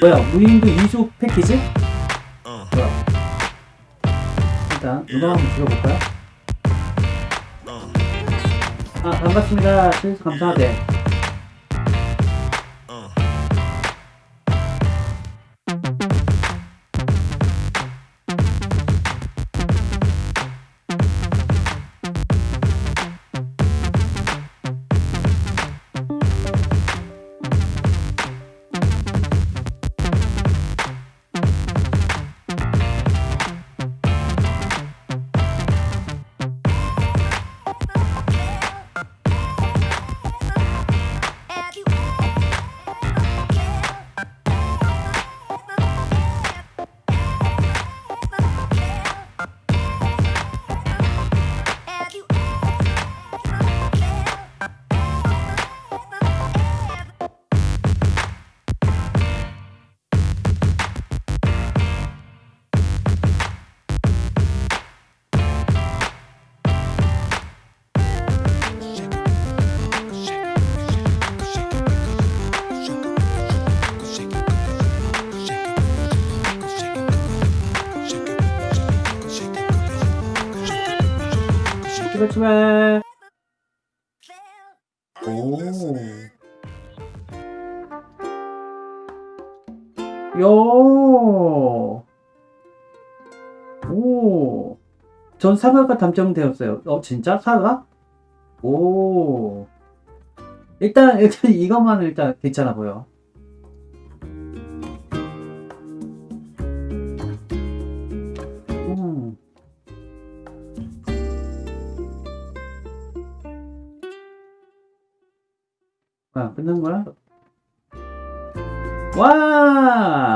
뭐야 무인도 이수 패키지? 뭐야? 일단 음악 한번 들어볼까요? 아 반갑습니다. 실수 감사하대 출발 출발 오 요. 오. 전 사과가 담정되었어요. 어, 진짜? 사과? 오. 일단, 일단 이것만 일단 괜찮아 보여. 아, 끝난 거야? 와!